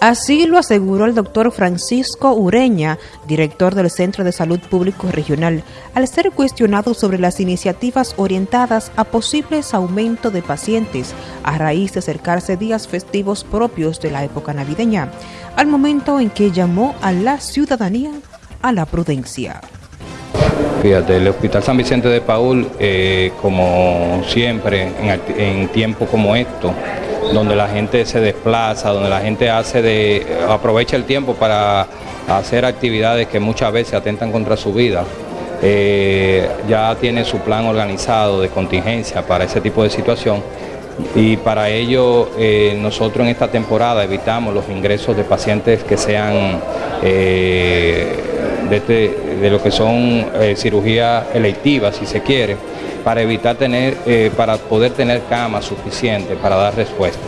Así lo aseguró el doctor Francisco Ureña, director del Centro de Salud Público Regional, al ser cuestionado sobre las iniciativas orientadas a posibles aumento de pacientes a raíz de acercarse días festivos propios de la época navideña, al momento en que llamó a la ciudadanía a la prudencia. Fíjate, el Hospital San Vicente de Paul, eh, como siempre, en, en tiempos como estos, donde la gente se desplaza, donde la gente hace de, aprovecha el tiempo para hacer actividades que muchas veces atentan contra su vida. Eh, ya tiene su plan organizado de contingencia para ese tipo de situación y para ello eh, nosotros en esta temporada evitamos los ingresos de pacientes que sean eh, de, este, de, lo que son cirugías electivas si se quiere para evitar tener, eh, para poder tener camas suficientes para dar respuesta.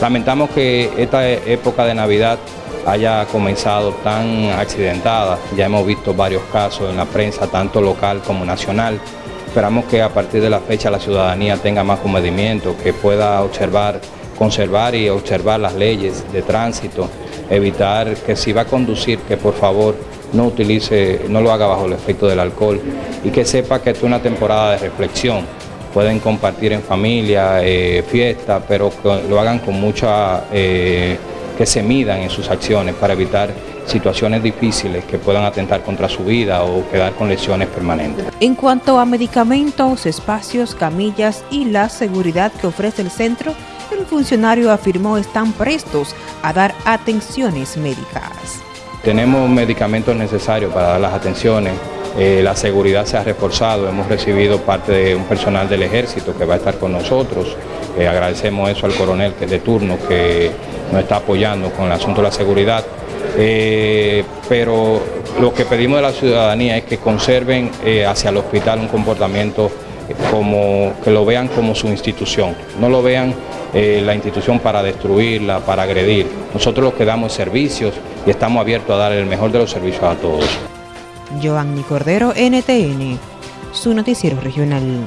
Lamentamos que esta época de Navidad haya comenzado tan accidentada, ya hemos visto varios casos en la prensa, tanto local como nacional. Esperamos que a partir de la fecha la ciudadanía tenga más comedimiento, que pueda observar, conservar y observar las leyes de tránsito, evitar que si va a conducir, que por favor no utilice, no lo haga bajo el efecto del alcohol y que sepa que es una temporada de reflexión. Pueden compartir en familia, eh, fiesta, pero lo hagan con mucha, eh, que se midan en sus acciones para evitar situaciones difíciles que puedan atentar contra su vida o quedar con lesiones permanentes. En cuanto a medicamentos, espacios, camillas y la seguridad que ofrece el centro, el funcionario afirmó están prestos a dar atenciones médicas. Tenemos medicamentos necesarios para dar las atenciones, eh, la seguridad se ha reforzado, hemos recibido parte de un personal del ejército que va a estar con nosotros, eh, agradecemos eso al coronel que de turno que nos está apoyando con el asunto de la seguridad, eh, pero lo que pedimos de la ciudadanía es que conserven hacia el hospital un comportamiento como que lo vean como su institución, no lo vean eh, la institución para destruirla, para agredir. Nosotros los que damos servicios y estamos abiertos a dar el mejor de los servicios a todos. Cordero, NTN, su noticiero regional.